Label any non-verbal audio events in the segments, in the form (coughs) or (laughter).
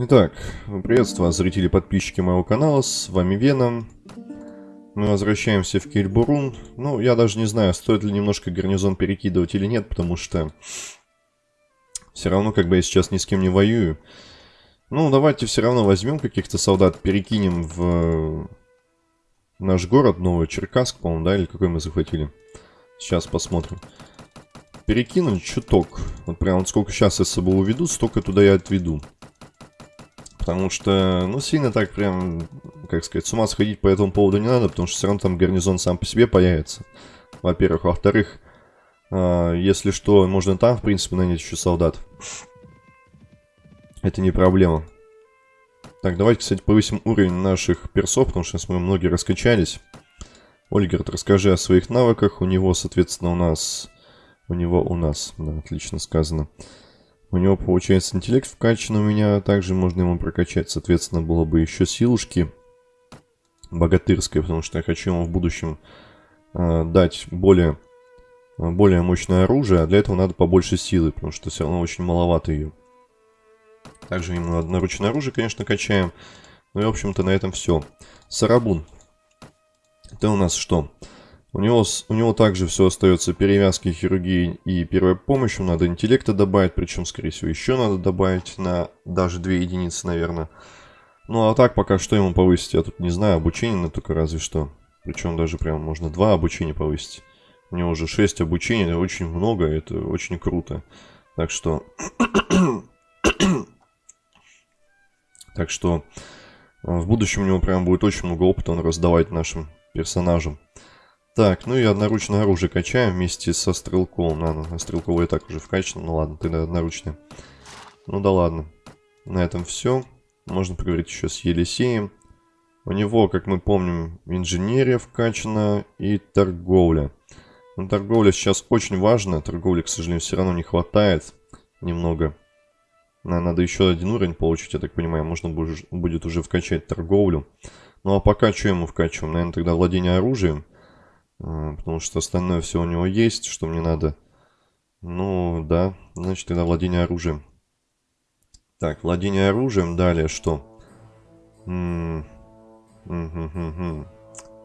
Итак, приветствую вас, зрители подписчики моего канала, с вами Веном. Мы возвращаемся в Кельбурун. Ну, я даже не знаю, стоит ли немножко гарнизон перекидывать или нет, потому что все равно, как бы я сейчас ни с кем не воюю. Ну, давайте все равно возьмем каких-то солдат, перекинем в наш город, Новый Черкасск, по-моему, да, или какой мы захватили. Сейчас посмотрим. Перекинуть чуток. Вот прям вот сколько сейчас я с собой уведу, столько туда я отведу потому что, ну, сильно так прям, как сказать, с ума сходить по этому поводу не надо, потому что все равно там гарнизон сам по себе появится, во-первых. Во-вторых, э, если что, можно там, в принципе, нанять еще солдат. Это не проблема. Так, давайте, кстати, повысим уровень наших персов, потому что сейчас мы многие раскачались. Ольгерт, расскажи о своих навыках. У него, соответственно, у нас... У него у нас, да, отлично сказано. У него получается интеллект вкачан у меня, также можно ему прокачать, соответственно, было бы еще силушки богатырская, потому что я хочу ему в будущем э, дать более, более мощное оружие, а для этого надо побольше силы, потому что все равно очень маловато ее. Также ему одноручное оружие, конечно, качаем. Ну и, в общем-то, на этом все. Сарабун. Это у нас что? Что? У него, у него также все остается перевязки, хирургии и первая помощь. Надо интеллекта добавить, причем, скорее всего, еще надо добавить на даже 2 единицы, наверное. Ну, а так, пока что ему повысить, я тут не знаю. Обучение на только разве что. Причем даже прям можно 2 обучения повысить. У него уже 6 обучений, это очень много, это очень круто. Так что... (coughs) так что... В будущем у него прям будет очень много опыта он раздавать нашим персонажам. Так, ну и одноручное оружие качаем вместе со стрелковым. А, ну, стрелковое так уже вкачано. Ну ладно, тогда одноручное. Ну да ладно. На этом все. Можно поговорить еще с Елисеем. У него, как мы помним, инженерия вкачана и торговля. Но торговля сейчас очень важна. Торговли, к сожалению, все равно не хватает немного. Надо еще один уровень получить, я так понимаю. Можно будет уже вкачать торговлю. Ну а пока что ему вкачиваем? Наверное, тогда владение оружием. Потому что остальное все у него есть, что мне надо. Ну, да, значит, тогда владение оружием. Так, владение оружием, далее что? М -м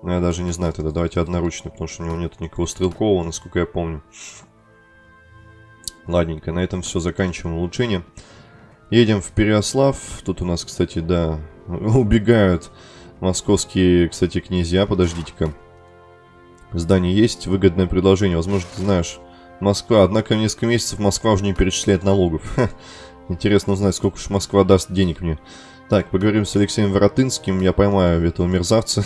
ну, я даже не знаю тогда, давайте одноручный, потому что у него нет никакого стрелкового, насколько я помню. Ладненько, на этом все, заканчиваем улучшение. Едем в Переослав. Тут у нас, кстати, да, (laughs) убегают московские, кстати, князья. Подождите-ка здание есть, выгодное предложение. Возможно, ты знаешь, Москва. Однако несколько месяцев Москва уже не перечисляет налогов. Интересно узнать, сколько уж Москва даст денег мне. Так, поговорим с Алексеем Воротынским, я поймаю этого мерзавца.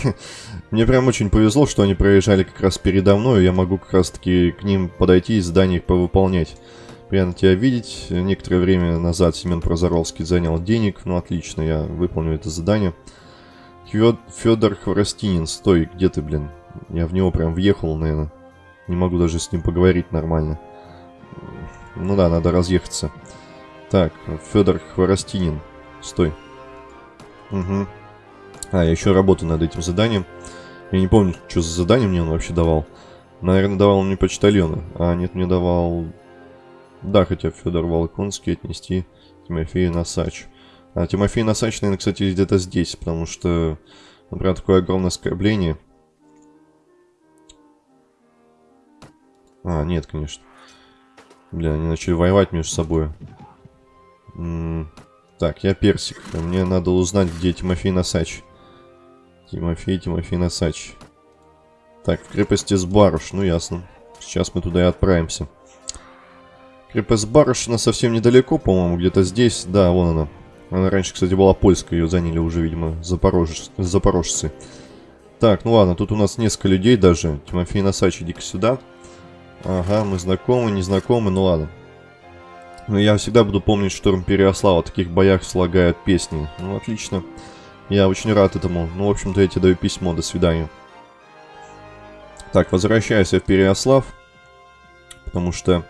Мне прям очень повезло, что они проезжали как раз передо мной, я могу как раз таки к ним подойти и задание повыполнять. Приятно тебя видеть. Некоторое время назад Семен Прозоровский занял денег, ну отлично, я выполню это задание. Федор Хворостинин, стой, где ты, блин? Я в него прям въехал, наверное. Не могу даже с ним поговорить нормально. Ну да, надо разъехаться. Так, Федор Хворостинин. Стой. Угу. А, я еще работаю над этим заданием. Я не помню, что за задание мне он вообще давал. Наверное, давал мне почтальона. А, нет, мне давал... Да, хотя Федор Волконский отнести Тимофею Насач. А Тимофей Насач, наверное, кстати, где-то здесь, потому что, например, такое огромное оскорбление. А, нет, конечно. Бля, они начали воевать между собой. М -м так, я персик. Мне надо узнать, где Тимофей Носач. Тимофей, Тимофей Носач. Так, в крепости Сбаруш. Ну, ясно. Сейчас мы туда и отправимся. Крепость Барышина совсем недалеко, по-моему, где-то здесь. Да, вон она. Она раньше, кстати, была польская, ее заняли уже, видимо, запорож... запорожцы. Так, ну ладно, тут у нас несколько людей даже. Тимофей Носач, иди-ка сюда. Ага, мы знакомы, не знакомы, ну ладно. Но я всегда буду помнить Штурм Переослава. В таких боях слагают песни. Ну, отлично. Я очень рад этому. Ну, в общем-то, я тебе даю письмо. До свидания. Так, возвращаюсь я в Переослав. Потому что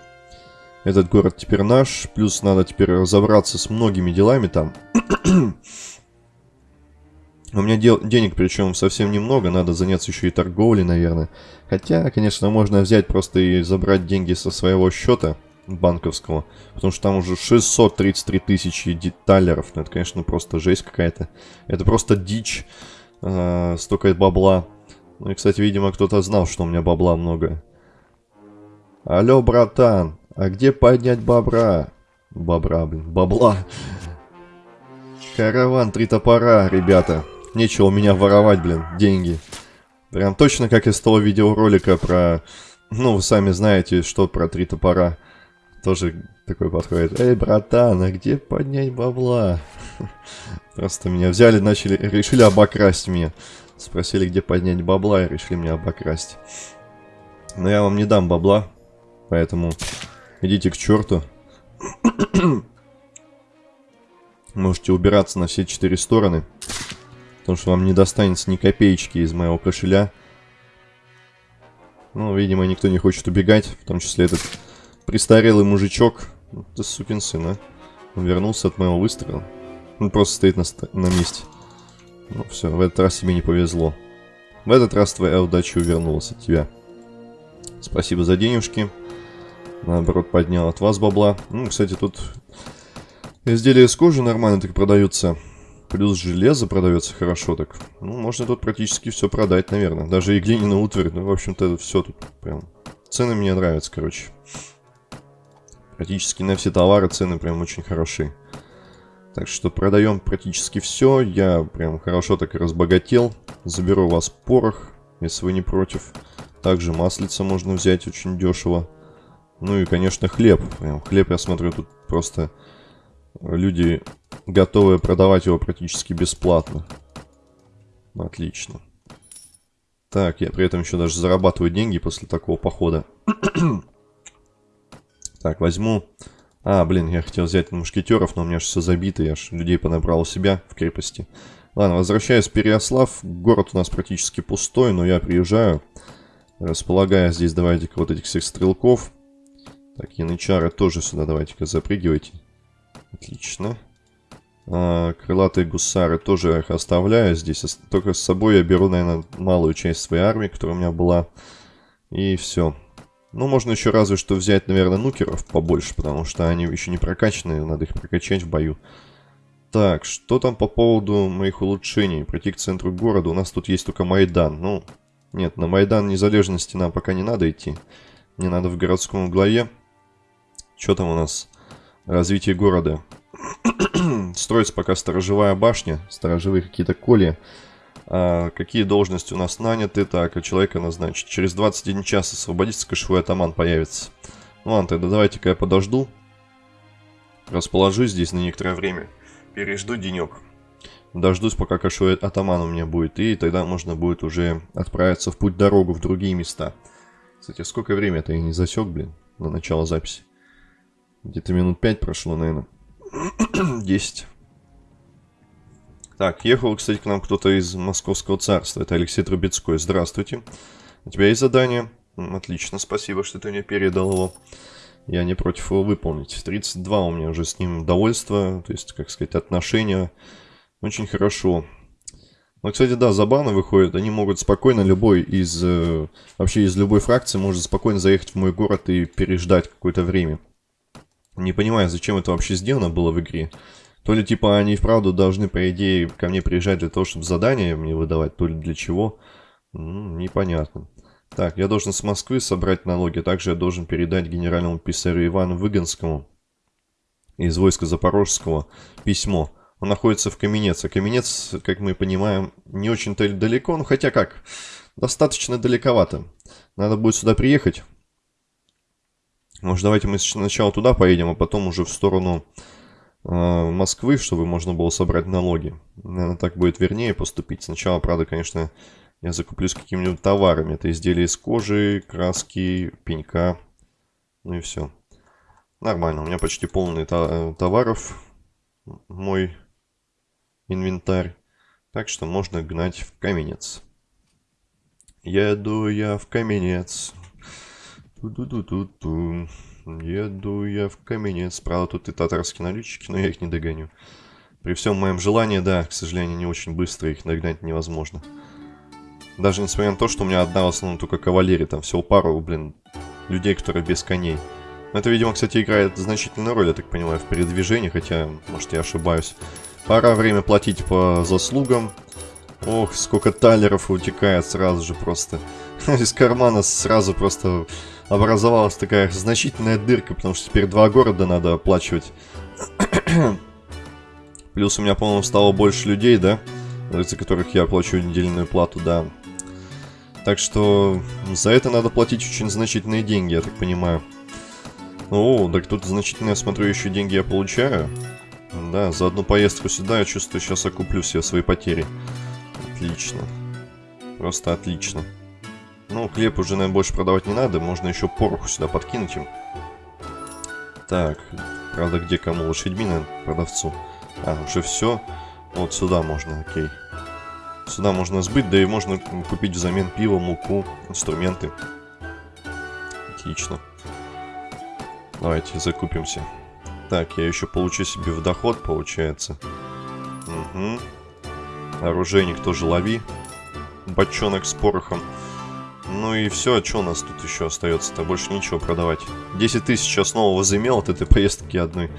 этот город теперь наш. Плюс надо теперь разобраться с многими делами там. (clears throat) У меня дел, денег причем совсем немного, надо заняться еще и торговлей, наверное. Хотя, конечно, можно взять просто и забрать деньги со своего счета банковского. Потому что там уже 633 тысячи деталеров. Ну, это, конечно, просто жесть какая-то. Это просто дичь. Э, столько бабла. Ну и, кстати, видимо, кто-то знал, что у меня бабла много. Алло, братан, а где поднять бобра? Бобра, блин, бабла. Караван, три топора, ребята. Нечего у меня воровать, блин, деньги. Прям точно как из того видеоролика про... Ну, вы сами знаете, что про три топора. Тоже такой подходит. Эй, братан, а где поднять бабла? (laughs) Просто меня взяли, начали, решили обокрасть меня. Спросили, где поднять бабла, и решили меня обокрасть. Но я вам не дам бабла, поэтому идите к черту. (clears throat) Можете убираться на все четыре стороны. Потому что вам не достанется ни копеечки из моего кошеля. Ну, видимо, никто не хочет убегать. В том числе этот престарелый мужичок. Ты сукин сын, а. Он вернулся от моего выстрела. Он просто стоит на, на месте. Ну все, в этот раз тебе не повезло. В этот раз твоя удача увернулась от тебя. Спасибо за денежки. Наоборот, поднял от вас бабла. Ну, кстати, тут изделия из кожи нормально так продаются. Плюс железо продается хорошо так. Ну, можно тут практически все продать, наверное. Даже и глиняную утварь. Ну, в общем-то, все тут прям... Цены мне нравятся, короче. Практически на все товары цены прям очень хорошие. Так что продаем практически все. Я прям хорошо так и разбогател. Заберу у вас порох, если вы не против. Также маслица можно взять очень дешево. Ну и, конечно, хлеб. Прям хлеб, я смотрю, тут просто люди готовы продавать его практически бесплатно. Отлично. Так, я при этом еще даже зарабатываю деньги после такого похода. (clears throat) так, возьму а, блин, я хотел взять мушкетеров, но у меня же все забито, я же людей понабрал у себя в крепости. Ладно, возвращаюсь в Переослав. Город у нас практически пустой, но я приезжаю. Располагая здесь, давайте-ка вот этих всех стрелков. Так, янычары тоже сюда давайте-ка запрыгивайте. Отлично. А, крылатые гусары тоже их оставляю здесь. Только с собой я беру, наверное, малую часть своей армии, которая у меня была. И все. Ну, можно еще разве что взять, наверное, нукеров побольше, потому что они еще не прокачанные, надо их прокачать в бою. Так, что там по поводу моих улучшений? Пройти к центру города. У нас тут есть только Майдан. Ну, нет, на Майдан Незалежности нам пока не надо идти. Не надо в городском углове. Что там у нас? Развитие города. (clears throat) Строится пока сторожевая башня, сторожевые какие-то колья. А, какие должности у нас наняты? Так, а человека назначить. Через 21 час освободится кошевой атаман появится. Ну ладно, тогда давайте-ка я подожду. Расположусь здесь на некоторое время. Пережду денек. Дождусь, пока кошевой атаман у меня будет. И тогда можно будет уже отправиться в путь-дорогу в другие места. Кстати, сколько времени-то я не засек, блин, на начало записи. Где-то минут 5 прошло, наверное. (clears throat) 10. Так, ехал, кстати, к нам кто-то из Московского царства. Это Алексей Трубецкой. Здравствуйте. У тебя есть задание? Отлично, спасибо, что ты мне передал его. Я не против его выполнить. 32 у меня уже с ним довольство, то есть, как сказать, отношения. Очень хорошо. Но, кстати, да, забавно выходит. Они могут спокойно, любой из... Э, вообще из любой фракции может спокойно заехать в мой город и переждать какое-то время. Не понимаю, зачем это вообще сделано было в игре. То ли, типа, они вправду должны, по идее, ко мне приезжать для того, чтобы задания мне выдавать, то ли для чего. Ну, непонятно. Так, я должен с Москвы собрать налоги. Также я должен передать генеральному писарю Ивану Выгонскому из войска Запорожского письмо. Он находится в Каменец. А Каменец, как мы понимаем, не очень-то далеко. Ну, хотя как, достаточно далековато. Надо будет сюда приехать. Может, давайте мы сначала туда поедем, а потом уже в сторону Э, Москвы, чтобы можно было собрать налоги. Наверное, так будет вернее поступить. Сначала, правда, конечно, я закуплюсь какими-нибудь товарами. Это изделия из кожи, краски, пенька. Ну и все. Нормально, у меня почти полный товаров. Мой инвентарь. Так что можно гнать в каменец. Еду я в каменец. Ту-ду-ду-ду-ду. Еду я в каменец. Правда, тут и татарские налетчики, но я их не догоню. При всем моем желании, да, к сожалению, не очень быстро их догнать невозможно. Даже несмотря на то, что у меня одна в основном только кавалерия, там всего пару, блин, людей, которые без коней. Это, видимо, кстати, играет значительную роль, я так понимаю, в передвижении, хотя, может, я ошибаюсь. Пора время платить по заслугам. Ох, сколько талеров утекает сразу же просто. (laughs) Из кармана сразу просто образовалась такая значительная дырка, потому что теперь два города надо оплачивать. (coughs) Плюс у меня, по-моему, стало больше людей, да? За которых я плачу недельную плату, да. Так что за это надо платить очень значительные деньги, я так понимаю. О, так тут значительно, я смотрю, еще деньги я получаю. Да, за одну поездку сюда я чувствую, сейчас окуплю все свои потери. Отлично. Просто отлично. Ну, хлеб уже, наверное, больше продавать не надо. Можно еще пороху сюда подкинуть им. Так, правда, где кому? Лошадьми, наверное, продавцу. А, уже все. Вот сюда можно, окей. Сюда можно сбыть, да и можно купить взамен пиво, муку, инструменты. Отлично. Давайте закупимся. Так, я еще получу себе в доход, получается. Угу. Оружейник тоже лови. Бочонок с порохом. Ну и все, а что у нас тут еще остается-то? Больше ничего продавать. 10 тысяч я снова возымел от этой поездки одной.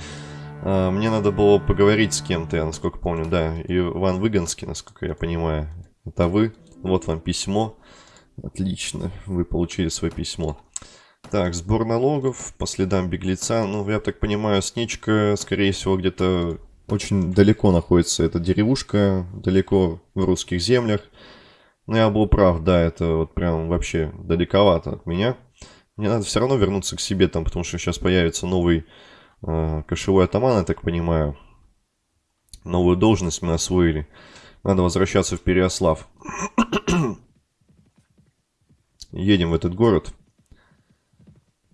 А, мне надо было поговорить с кем-то, я насколько помню, да. Иван Выгонский, насколько я понимаю. Это вы. Вот вам письмо. Отлично, вы получили свое письмо. Так, сбор налогов по следам беглеца. Ну, я так понимаю, Сничка, скорее всего, где-то очень далеко находится. эта деревушка, далеко в русских землях. Но я был прав, да, это вот прям вообще далековато от меня. Мне надо все равно вернуться к себе там, потому что сейчас появится новый э, кошевой атаман, я так понимаю. Новую должность мы освоили. Надо возвращаться в Переослав. (coughs) Едем в этот город.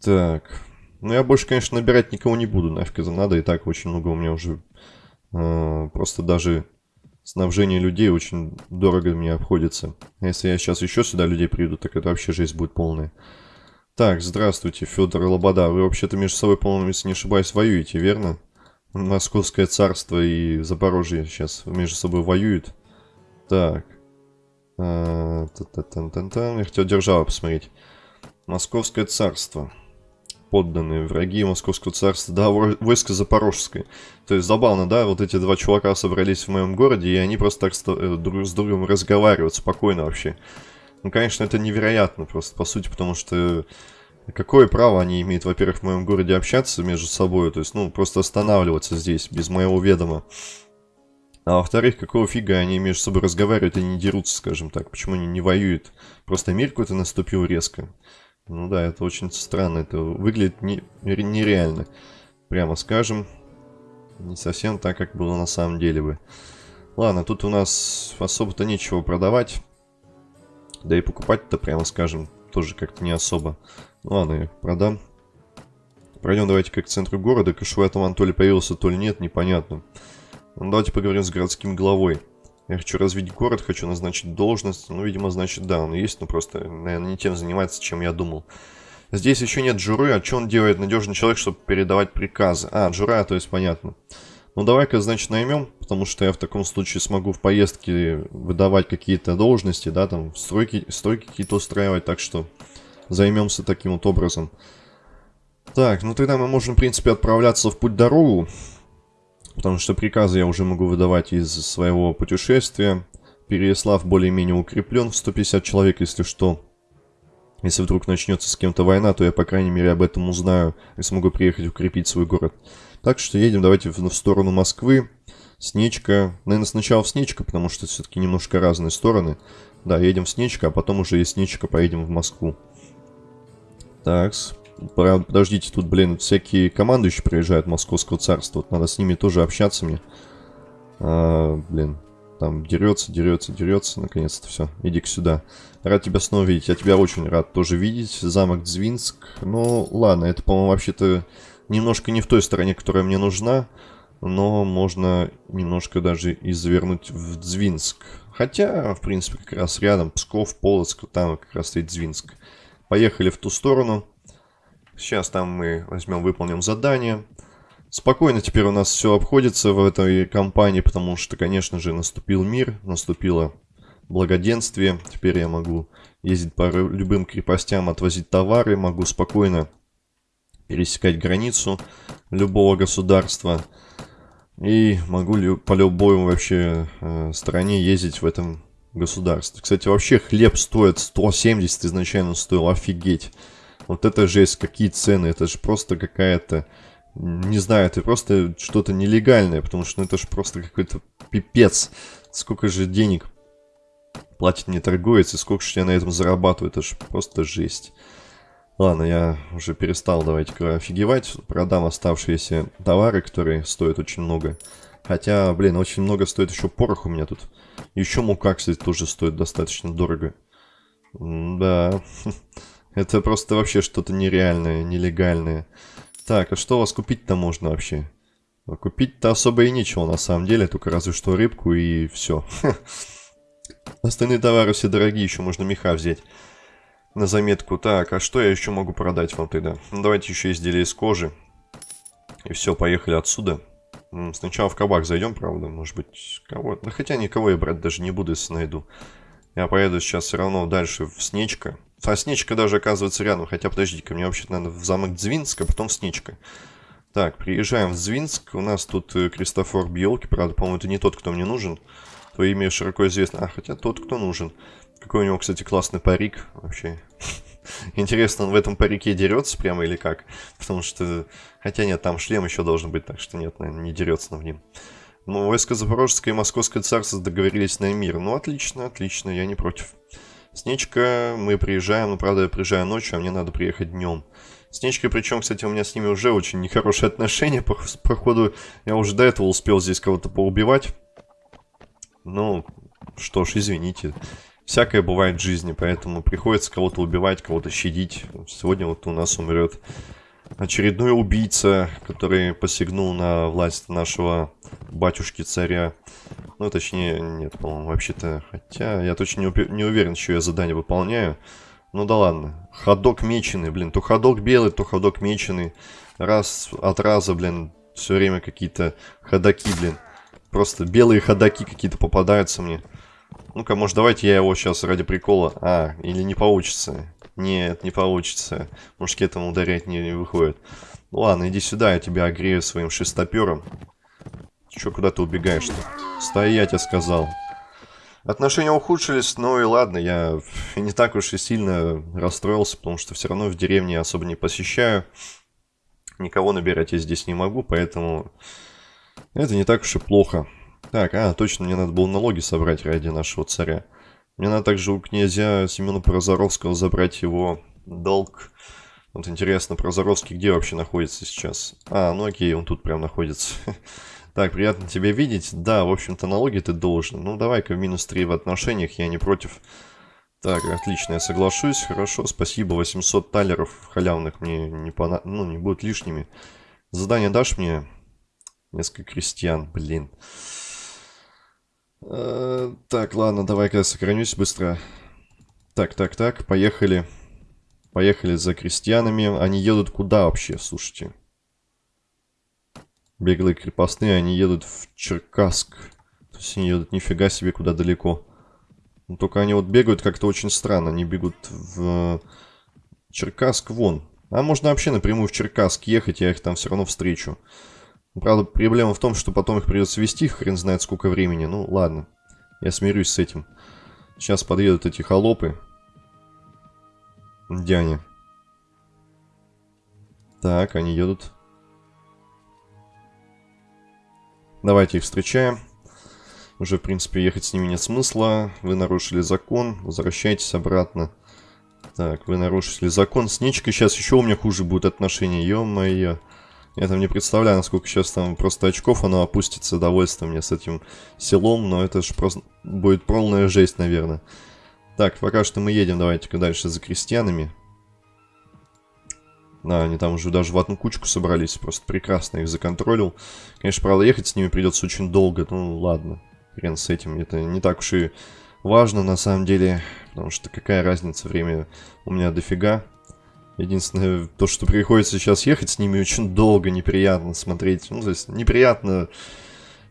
Так. Ну, я больше, конечно, набирать никого не буду. Нафиг это надо. И так очень много у меня уже... Э, просто даже снабжение людей очень дорого мне обходится. Если я сейчас еще сюда людей приведу, так это вообще жизнь будет полная. Так, здравствуйте, Федор Лобода. Вы вообще-то между собой, по-моему, если не ошибаюсь, воюете, верно? Московское царство и Запорожье сейчас между собой воюют. Так. А, та -та -та -та -та. Я хотел державу посмотреть. Московское царство подданные, враги Московского царства, да, войско Запорожское. То есть забавно, да, вот эти два чувака собрались в моем городе, и они просто так э, друг с другом разговаривают спокойно вообще. Ну, конечно, это невероятно просто, по сути, потому что какое право они имеют, во-первых, в моем городе общаться между собой, то есть, ну, просто останавливаться здесь без моего ведома. А во-вторых, какого фига они между собой разговаривают и не дерутся, скажем так? Почему они не воюют? Просто мир какой-то наступил резко. Ну да, это очень странно. Это выглядит не, нереально. Прямо скажем. Не совсем так, как было на самом деле бы. Ладно, тут у нас особо-то нечего продавать. Да и покупать-то, прямо скажем, тоже как-то не особо. Ну ладно, я продам. Пройдем давайте как к центру города. Кошевой атаман то ли появился, то ли нет, непонятно. Ну, давайте поговорим с городским главой. Я хочу развить город, хочу назначить должность. Ну, видимо, значит, да, он есть, но просто, наверное, не тем занимается, чем я думал. Здесь еще нет Джуры, а что он делает? Надежный человек, чтобы передавать приказы. А, Джура, то есть понятно. Ну, давай-ка, значит, наймем, потому что я в таком случае смогу в поездке выдавать какие-то должности, да, там, стройки, стройки какие-то устраивать, так что займемся таким вот образом. Так, ну тогда мы можем, в принципе, отправляться в путь-дорогу. Потому что приказы я уже могу выдавать из своего путешествия. Переяслав более-менее укреплен в 150 человек, если что. Если вдруг начнется с кем-то война, то я, по крайней мере, об этом узнаю и смогу приехать укрепить свой город. Так что едем давайте в, в сторону Москвы. Снечка. Наверное, сначала в Снечка, потому что все-таки немножко разные стороны. Да, едем в Снечка, а потом уже из Снечка поедем в Москву. Такс. Подождите, тут, блин, всякие командующие приезжают Московского царства. Вот надо с ними тоже общаться мне. А, блин, там дерется, дерется, дерется. Наконец-то все. Иди-ка сюда. Рад тебя снова видеть. Я тебя очень рад тоже видеть. Замок Дзвинск. Ну, ладно, это, по-моему, вообще-то немножко не в той стороне, которая мне нужна. Но можно немножко даже и завернуть в Дзвинск. Хотя, в принципе, как раз рядом Псков, Полоцк, там как раз стоит Дзвинск. Поехали в ту сторону. Сейчас там мы возьмем, выполним задание. Спокойно теперь у нас все обходится в этой компании, потому что, конечно же, наступил мир, наступило благоденствие. Теперь я могу ездить по любым крепостям, отвозить товары, могу спокойно пересекать границу любого государства. И могу по любой вообще э, стране ездить в этом государстве. Кстати, вообще хлеб стоит 170 изначально стоил, офигеть. Вот это жесть, какие цены, это же просто какая-то, не знаю, это просто что-то нелегальное, потому что ну, это же просто какой-то пипец. Сколько же денег платит мне торговец и сколько же я на этом зарабатываю, это же просто жесть. Ладно, я уже перестал, давайте-ка офигевать. Продам оставшиеся товары, которые стоят очень много. Хотя, блин, очень много стоит еще порох у меня тут. Еще мука, кстати, тоже стоит достаточно дорого. да, (laughs) это просто вообще что-то нереальное, нелегальное. Так, а что у вас купить-то можно вообще? А купить-то особо и нечего на самом деле, только разве что рыбку и все. (laughs) Остальные товары все дорогие, еще можно меха взять на заметку. Так, а что я еще могу продать вам тогда? Ну, давайте еще изделия из кожи. И все, поехали отсюда. Сначала в кабак зайдем, правда, может быть, кого... Да хотя никого я брать даже не буду, если найду. Я поеду сейчас все равно дальше в Снечка. А Снечка даже оказывается рядом, хотя подождите-ка, мне вообще надо в замок Дзвинск, а потом Снечка. Так, приезжаем в Дзвинск, у нас тут э, Кристофор Бьелки, правда, по-моему, это не тот, кто мне нужен. Твое имя широко известно. А, хотя тот, кто нужен. Какой у него, кстати, классный парик вообще. (laughs) Интересно, он в этом парике дерется прямо или как? Потому что... Хотя нет, там шлем еще должен быть, так что нет, наверное, не дерется на в ним. Ну, войска Запорожское и Московское царство договорились на мир. Ну, отлично, отлично, я не против. Снечка, мы приезжаем, ну, правда, я приезжаю ночью, а мне надо приехать днем. Снечка, причем, кстати, у меня с ними уже очень нехорошие отношения. (laughs) По, по я уже до этого успел здесь кого-то поубивать. Ну, что ж, извините всякое бывает в жизни, поэтому приходится кого-то убивать, кого-то щадить. Сегодня вот у нас умрет очередной убийца, который посягнул на власть нашего батюшки-царя. Ну, точнее, нет, по-моему, вообще-то. Хотя, я точно не, не уверен, что я задание выполняю. Ну да ладно. Ходок меченый, блин. То ходок белый, то ходок меченый. Раз от раза, блин, все время какие-то ходаки, блин. Просто белые ходаки какие-то попадаются мне. Ну-ка, может, давайте я его сейчас ради прикола... А, или не получится. Нет, не получится. Мушкетом ударять не, не выходит. Ну ладно, иди сюда, я тебя огрею своим шестопером. Че, куда ты убегаешь-то? Стоять, я сказал. Отношения ухудшились, ну и ладно, я не так уж и сильно расстроился, потому что все равно в деревне особо не посещаю. Никого набирать я здесь не могу, поэтому это не так уж и плохо. Так, а, точно, мне надо было налоги собрать ради нашего царя. Мне надо также у князя Семена Прозоровского забрать его долг. Вот интересно, Прозоровский где вообще находится сейчас? А, ну окей, он тут прям находится. (laughs) Так, приятно тебя видеть. Да, в общем-то, налоги ты должен. Ну, давай-ка в минус 3 в отношениях, я не против. Так, отлично, я соглашусь. Хорошо, спасибо. 800 талеров халявных мне не, пона... ну, не будут лишними. Задание дашь мне? Несколько крестьян, блин. Блин. Э, так, ладно, давай-ка сохранюсь быстро. Так, так, так, поехали. Поехали за крестьянами. Они едут куда вообще, слушайте? Беглые крепостные, они едут в Черкасск. То есть они едут нифига себе куда далеко. Но только они вот бегают как-то очень странно. Они бегут в Черкасск вон. А можно вообще напрямую в Черкасск ехать, я их там все равно встречу. Правда, проблема в том, что потом их придется вести, хрен знает сколько времени. Ну, ладно. Я смирюсь с этим. Сейчас подъедут эти холопы. Они? Так, они едут. Давайте их встречаем. Уже, в принципе, ехать с ними нет смысла. Вы нарушили закон. Возвращайтесь обратно. Так, вы нарушили закон. С Нечкой сейчас еще у меня хуже будут отношения. Ё-моё. Я там не представляю, насколько сейчас там просто очков оно опустится, довольство мне с этим селом, но это же просто будет полная жесть, наверное. Так, пока что мы едем, давайте-ка дальше за крестьянами. Да, они там уже даже в одну кучку собрались, просто прекрасно их законтролил. Конечно, правда, ехать с ними придется очень долго, ну ладно, хрен с этим, это не так уж и важно на самом деле, потому что какая разница, время у меня дофига. Единственное, то, что приходится сейчас ехать с ними очень долго, неприятно смотреть. Ну, то есть, неприятно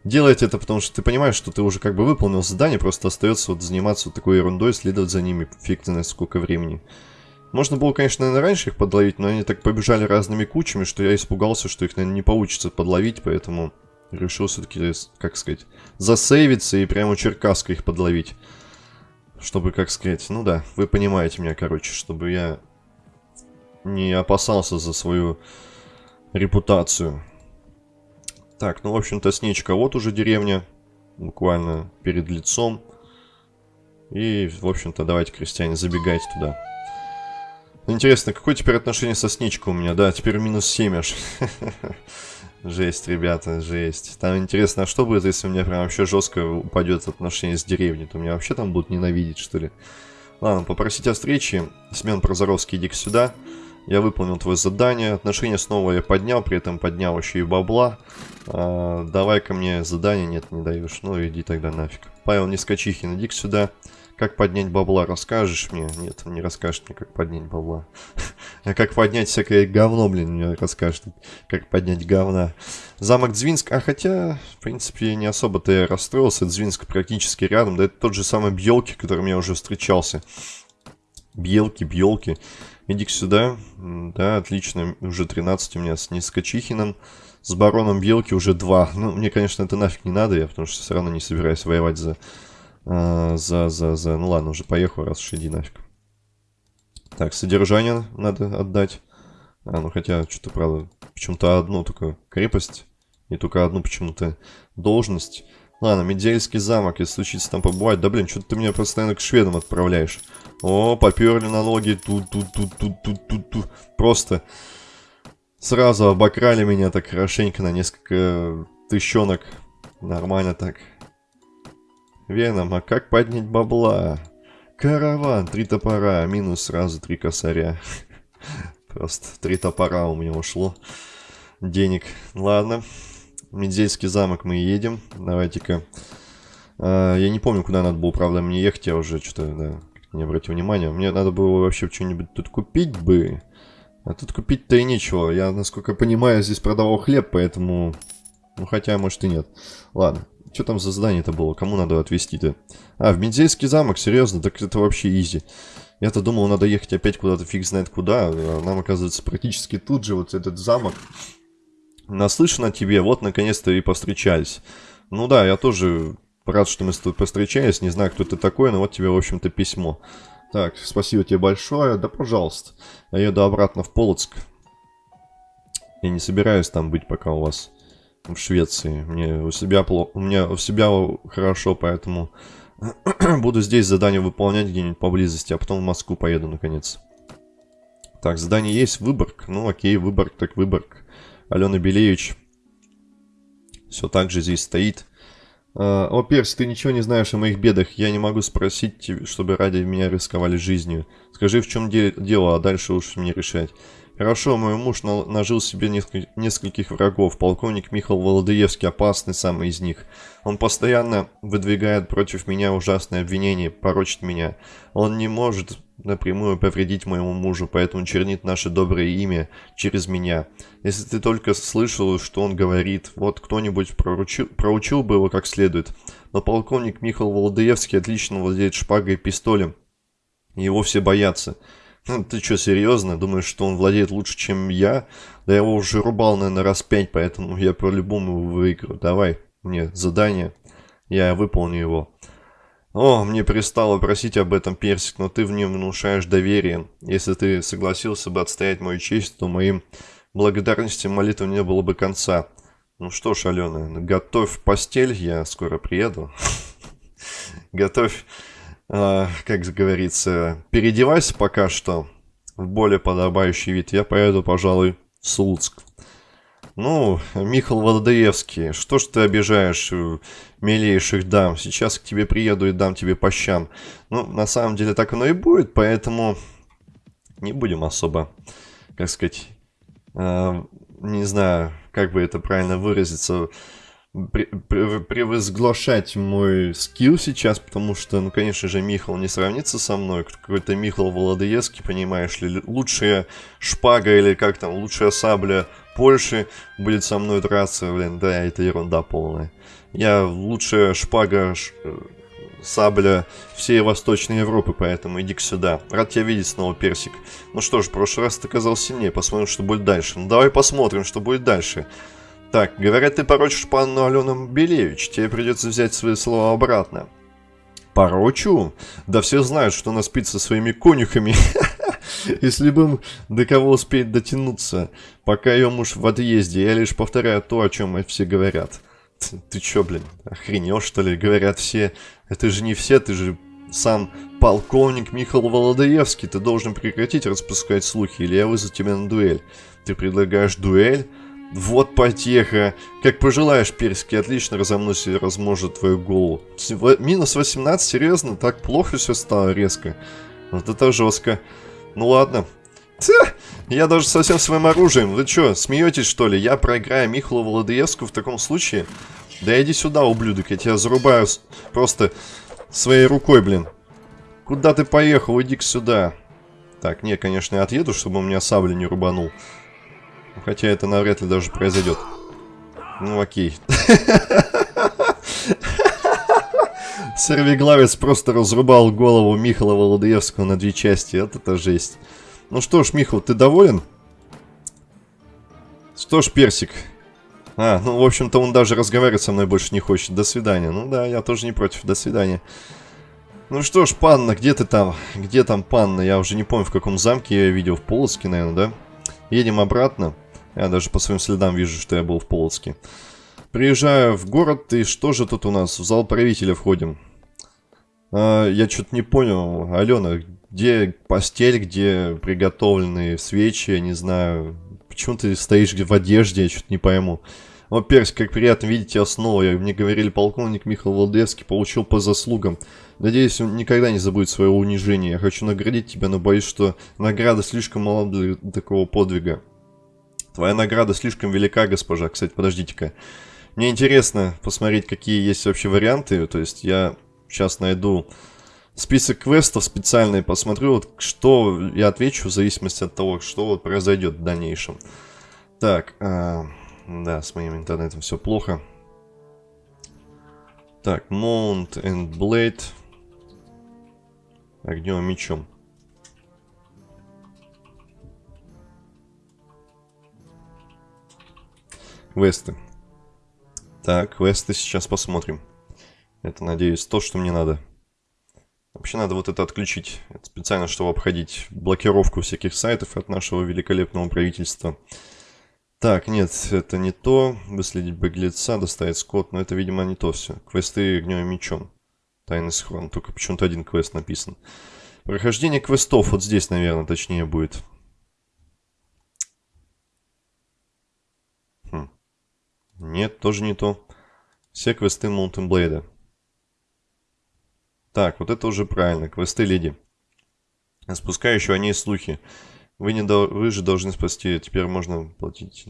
делать это, потому что ты понимаешь, что ты уже как бы выполнил задание, просто остается вот заниматься вот такой ерундой, следовать за ними, фиг знает сколько времени. Можно было, конечно, наверное, раньше их подловить, но они так побежали разными кучами, что я испугался, что их, наверное, не получится подловить, поэтому решил все-таки, как сказать, засейвиться и прямо Черкаска их подловить. Чтобы, как сказать, ну да, вы понимаете меня, короче, чтобы я не опасался за свою репутацию. Так, ну, в общем-то, сничка. Вот уже деревня, буквально перед лицом. И, в общем-то, давайте, крестьяне, забегайте туда. Интересно, какое теперь отношение со сничкой у меня? Да, теперь минус 7 аж. (laughs) Жесть, ребята, жесть. Там интересно, а что будет, если у меня прям вообще жестко упадет отношение с деревней? То меня вообще там будут ненавидеть, что ли? Ладно, попросить о встрече. Семен Прозоровский, иди сюда. Я выполнил твое задание. Отношения снова я поднял, при этом поднял еще и бабла. А, давай ко мне задание. Нет, не даешь. Ну, иди тогда нафиг. Павел Нескочихин, иди сюда. Как поднять бабла, расскажешь мне? Нет, не расскажешь мне, как поднять бабла. (laughs) А как поднять всякое говно, блин, мне расскажет. Как поднять говна. Замок Дзвинск, а хотя, в принципе, не особо-то я расстроился. Дзвинск практически рядом. Да это тот же самый Бьелки, которым я уже встречался. Бьелки, Бьелки. Иди сюда. Да, отлично. Уже 13 у меня с Нискачихиным. С бароном Бьелки уже 2. Ну, мне, конечно, это нафиг не надо, я потому что все равно не собираюсь воевать за а, за, за, за... Ну ладно, уже поехал, раз уж иди нафиг. Так, содержание надо отдать. А, ну хотя, что-то, правда, почему-то одну только крепость. И только одну почему-то должность. Ладно, Медельский замок, если случится там побывать. Да блин, что-то ты меня постоянно к шведам отправляешь. О, поперли налоги. Тут, тут, тут, тут, тут, тут, тут. Просто сразу обокрали меня так хорошенько на несколько тыщенок. Нормально так. Веном, а как поднять бабла? Караван, три топора, минус сразу три косаря. (laughs) Просто три топора у меня ушло. Денег. Ладно. Медзельский замок мы едем. Давайте-ка. А, я не помню, куда надо было, правда, мне ехать. Я уже что-то, да, не обратил внимания. Мне надо было вообще что-нибудь тут купить бы. А тут купить-то и нечего. Я, насколько понимаю, здесь продавал хлеб, поэтому... Ну, хотя, может и нет. Ладно. Что там за задание-то было? Кому надо отвезти-то? А, в Медзейский замок? Серьезно? Так это вообще изи. Я-то думал, надо ехать опять куда-то фиг знает куда. А нам, оказывается, практически тут же вот этот замок. Наслышан о тебе, вот наконец-то и повстречались. Ну да, я тоже рад, что мы с тобой повстречались. Не знаю, кто ты такой, но вот тебе, в общем-то, письмо. Так, спасибо тебе большое. Да, пожалуйста. Я еду обратно в Полоцк. Я не собираюсь там быть, пока у вас в Швеции. Мне у себя плохо, у меня у себя хорошо, поэтому (clears throat) буду здесь задание выполнять где-нибудь поблизости, а потом в Москву поеду наконец. Так, задание есть, Выборг. Ну окей, Выборг так Выборг. Алена Белевич все так же здесь стоит. Uh, о, Перс, ты ничего не знаешь о моих бедах. Я не могу спросить тебя, чтобы ради меня рисковали жизнью. Скажи, в чем де дело, а дальше уж мне решать. Хорошо, мой муж нажил себе несколь нескольких врагов. Полковник Михаил Володоевский опасный самый из них. Он постоянно выдвигает против меня ужасные обвинения, порочит меня. Он не может напрямую повредить моему мужу, поэтому чернит наше доброе имя через меня. Если ты только слышал, что он говорит, вот кто-нибудь проучил, проучил бы его как следует. Но полковник Михаил Володоевский отлично владеет шпагой и пистолем. Его все боятся. Ну, ты что, серьезно? Думаешь, что он владеет лучше, чем я? Да я его уже рубал, наверное, раз пять, поэтому я по-любому выиграю. Давай мне задание, я выполню его. О, мне пристало просить об этом, Персик, но ты в нем внушаешь доверие. Если ты согласился бы отстоять мою честь, то моим благодарностям молитвы не было бы конца. Ну что ж, Алена, готовь постель, я скоро приеду. (laughs) Готовь э, как говорится, переодевайся пока что в более подобающий вид. Я поеду, пожалуй, в Слуцк. Ну, Михаил Водоевский, что ж ты обижаешь э, милейших дам? Сейчас к тебе приеду и дам тебе по щам. Ну, на самом деле так оно и будет, поэтому не будем особо, как сказать, э, не знаю, как бы это правильно выразиться, превозглашать мой скилл сейчас, потому что, ну, конечно же, Михал не сравнится со мной. Какой-то Михал Володоевский, понимаешь ли, лучшая шпага или как там, лучшая сабля Польши будет со мной драться, блин, да, это ерунда полная. Я лучшая шпага ш... Э, сабля всей Восточной Европы, поэтому иди сюда. Рад тебя видеть снова, Персик. Ну что ж, в прошлый раз ты оказался сильнее, посмотрим, что будет дальше. Ну давай посмотрим, что будет дальше. Так, говорят, ты порочишь панну Алену Белевич, тебе придется взять свои слова обратно. Порочу? Да все знают, что она спит со своими конюхами. (laughs) Если бы до кого успеть дотянуться, пока ее муж в отъезде, я лишь повторяю то, о чем все говорят. Ты, ты чё, блин, охренел, что ли? Говорят все. Это же не все, ты же сам полковник Михаил Володаевский. Ты должен прекратить распускать слухи, или я вызову тебя на дуэль. Ты предлагаешь дуэль? Вот потеха. Как пожелаешь, Перский, отлично разомнусь и разможет твою голову. Минус 18, серьезно? Так плохо все стало резко? Вот это жестко. Ну ладно. Ха! Я даже со всем своим оружием. Вы что, смеетесь что ли? Я проиграю Михалу Владыевску в таком случае? Да иди сюда, ублюдок, я тебя зарубаю просто своей рукой, блин. Куда ты поехал? Иди-ка сюда. Так, не, конечно, я отъеду, чтобы он меня саблей не рубанул. Хотя это навряд ли даже произойдет. Ну, окей. Сорвиглавец просто разрубал голову Михаила Володоевского на две части. Вот это жесть. Ну что ж, Михаил, ты доволен? Что ж, Персик. А, ну, в общем-то, он даже разговаривать со мной больше не хочет. До свидания. Ну да, я тоже не против. До свидания. Ну что ж, панна, где ты там? Где там панна? Я уже не помню, в каком замке я видел. В Полоцке, наверное, да? Едем обратно. Я даже по своим следам вижу, что я был в Полоцке. Приезжаю в город, и что же тут у нас? В зал правителя входим. А, я что-то не понял. Алена, где постель, где приготовленные свечи, я не знаю. Почему ты стоишь в одежде, я что-то не пойму. О, Перс, как приятно видеть тебя снова. Я, мне говорили, полковник Михаил Владевский получил по заслугам. Надеюсь, он никогда не забудет своего унижения. Я хочу наградить тебя, но боюсь, что награда слишком мала для такого подвига. Твоя награда слишком велика, госпожа. Кстати, подождите-ка. Мне интересно посмотреть, какие есть вообще варианты. То есть я сейчас найду список квестов специальный, посмотрю, вот что я отвечу в зависимости от того, что вот произойдет в дальнейшем. Так, а, да, с моим интернетом все плохо. Так, Mount and Blade. Огнем мечом. Квесты. Так, квесты сейчас посмотрим. Это, надеюсь, то, что мне надо. Вообще надо вот это отключить. Это специально, чтобы обходить блокировку всяких сайтов от нашего великолепного правительства. Так, нет, это не то. Выследить беглеца, доставить скот. Но это, видимо, не то все. Квесты огнем и мечом. Тайный схрон. Только почему-то один квест написан. Прохождение квестов вот здесь, наверное, точнее будет. Нет, тоже не то. Все квесты Blade. Так, вот это уже правильно. Квесты леди. Спускающие о ней слухи. Вы, не до... Вы же должны спасти. Теперь можно платить.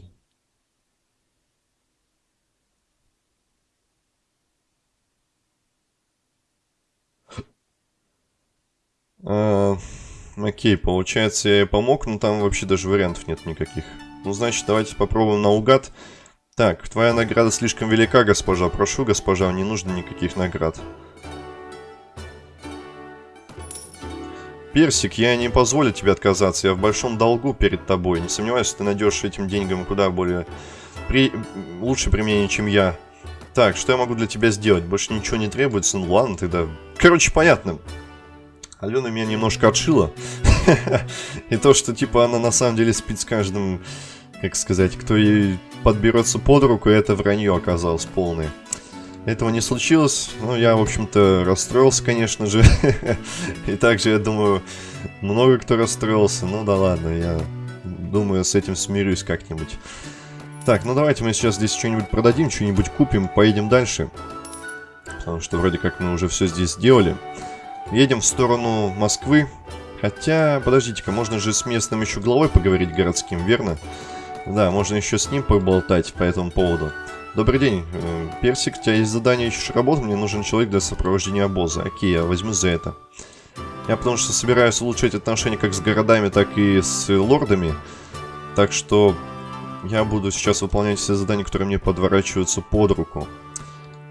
А, окей, получается, я ей помог, но там вообще даже вариантов нет никаких. Ну, значит, давайте попробуем наугад. Так, твоя награда слишком велика, госпожа. Прошу, госпожа, не нужно никаких наград. Персик, я не позволю тебе отказаться. Я в большом долгу перед тобой. Не сомневаюсь, ты найдешь этим деньгам куда более... При... Лучше применение, чем я. Так, что я могу для тебя сделать? Больше ничего не требуется? Ну ладно, тогда... Короче, понятно. Алена меня немножко отшила. (laughs) И то, что, типа, она на самом деле спит с каждым как сказать, кто ей подберется под руку, это вранье оказалось полное. Этого не случилось, ну, я, в общем-то, расстроился, конечно же. (laughs) И также, я думаю, много кто расстроился. Ну да ладно, я думаю, с этим смирюсь как-нибудь. Так, ну давайте мы сейчас здесь что-нибудь продадим, что-нибудь купим, поедем дальше. Потому что вроде как мы уже все здесь сделали. Едем в сторону Москвы. Хотя, подождите-ка, можно же с местным еще главой поговорить городским, верно? Верно. Да, можно еще с ним поболтать по этому поводу. Добрый день, э, Персик, у тебя есть задание, ищешь работу, мне нужен человек для сопровождения обоза. Окей, я возьму за это. Я потому что собираюсь улучшать отношения как с городами, так и с лордами. Так что я буду сейчас выполнять все задания, которые мне подворачиваются под руку.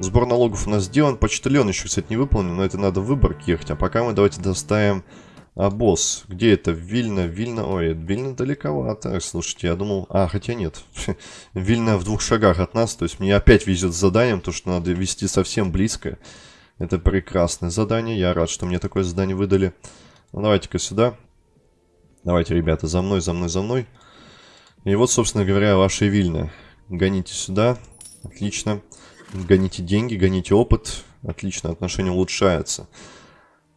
Сбор налогов у нас сделан. Почтальон еще, кстати, не выполнен, но это надо в Выборг ехать. А пока мы давайте доставим обоз. Где это? Вильна, Вильна. Ой, Вильна далековато. Слушайте, я думал... А, хотя нет. (laughs) Вильна в двух шагах от нас. То есть мне опять везет с заданием, то что надо вести совсем близко. Это прекрасное задание. Я рад, что мне такое задание выдали. Ну, давайте-ка сюда. Давайте, ребята, за мной, за мной, за мной. И вот, собственно говоря, ваша Вильна. Гоните сюда. Отлично. Гоните деньги, гоните опыт. Отлично, отношение улучшается.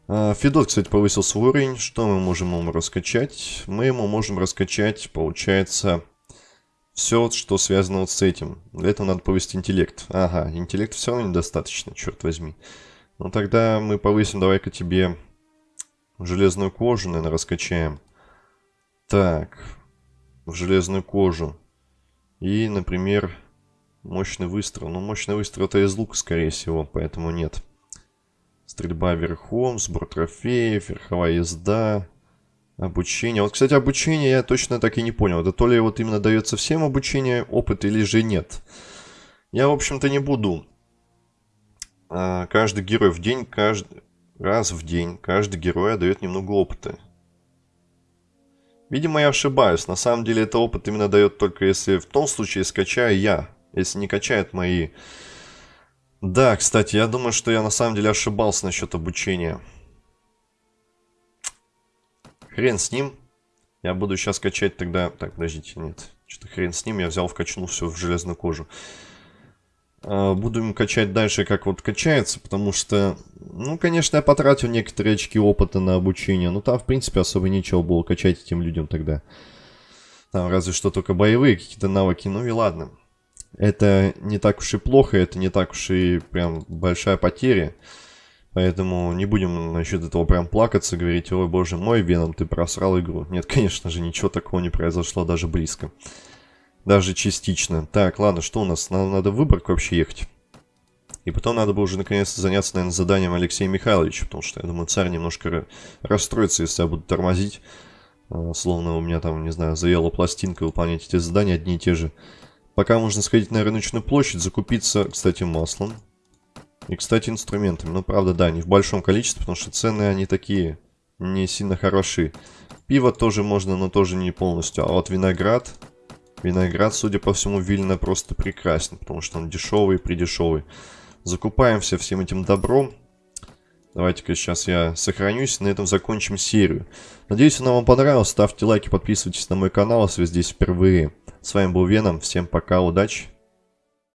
А, Федот, кстати, повысил свой уровень. Что мы можем ему раскачать? Мы ему можем раскачать, получается, все, что связано вот с этим. Для этого надо повысить интеллект. Ага, интеллект все равно недостаточно, черт возьми. Ну тогда мы повысим, давай-ка тебе железную кожу, наверное, раскачаем. Так, в железную кожу. И, например, Мощный выстрел. Ну, мощный выстрел это из лука, скорее всего, поэтому нет. Стрельба верхом, сбор трофеев, верховая езда, обучение. Вот, кстати, обучение я точно так и не понял. Это то ли вот именно дается всем обучение, опыт, или же нет. Я, в общем-то, не буду. А, каждый герой в день, каждый раз в день, каждый герой дает немного опыта. Видимо, я ошибаюсь. На самом деле, это опыт именно дает только если в том случае скачаю я если не качает мои... Да, кстати, я думаю, что я на самом деле ошибался насчет обучения. Хрен с ним. Я буду сейчас качать тогда... Так, подождите, нет. Что-то хрен с ним, я взял, вкачнул все в железную кожу. А, буду им качать дальше, как вот качается, потому что... Ну, конечно, я потратил некоторые очки опыта на обучение, но там, в принципе, особо нечего было качать этим людям тогда. Там разве что только боевые какие-то навыки, ну и ладно это не так уж и плохо, это не так уж и прям большая потеря. Поэтому не будем насчет этого прям плакаться, говорить, ой, боже мой, Веном, ты просрал игру. Нет, (laughs) конечно же, ничего такого не произошло даже близко. Даже частично. Так, ладно, что у нас? Нам надо в Выборг вообще ехать. И потом надо бы уже наконец-то заняться, наверное, заданием Алексея Михайловича, потому что, я думаю, царь немножко расстроится, если я буду тормозить. А, словно у меня там, не знаю, заела пластинка выполнять эти задания одни и те же. Пока можно сходить на рыночную площадь, закупиться, кстати, маслом. И, кстати, инструментами. Ну, правда, да, не в большом количестве, потому что цены, они такие не сильно хороши. Пиво тоже можно, но тоже не полностью. А вот виноград... Виноград, судя по всему, Вильна просто прекрасен, потому что он дешевый и придешевый. Закупаемся всем этим добром. Давайте-ка сейчас я сохранюсь, на этом закончим серию. Надеюсь, она вам понравилась. Ставьте лайки, подписывайтесь на мой канал, если вы здесь впервые. С вами был Веном. Всем пока, удачи.